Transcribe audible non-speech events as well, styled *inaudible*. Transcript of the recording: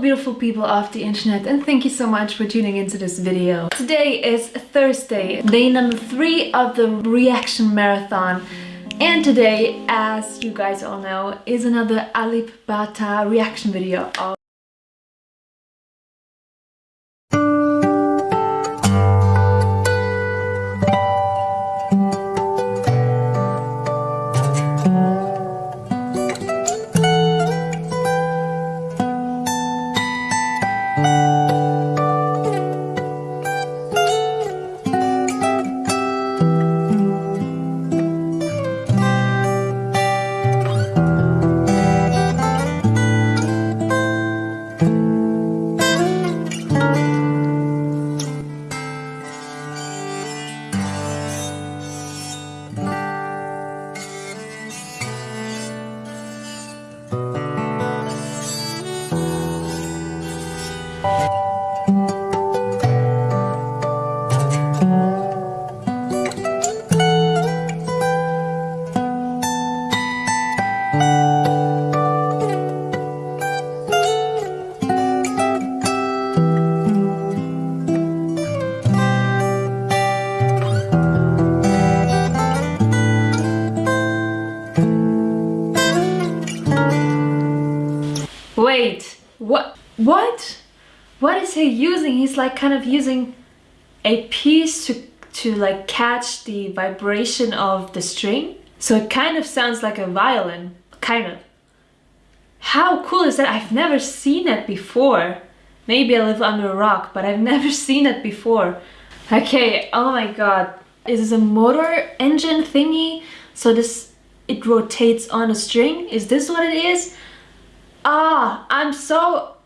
beautiful people of the internet and thank you so much for tuning into this video. Today is Thursday, day number three of the reaction marathon. And today, as you guys all know, is another Alip Ba Ta reaction video of Wait, what? What? What is he using? He's like kind of using a piece to, to like catch the vibration of the string. So it kind of sounds like a violin, kind of. How cool is that? I've never seen it before. Maybe I live under a rock, but I've *laughs* never seen it before. Okay, oh my god. Is this a motor engine thingy? So this, it rotates on a string? Is this what it is? Ah, I'm so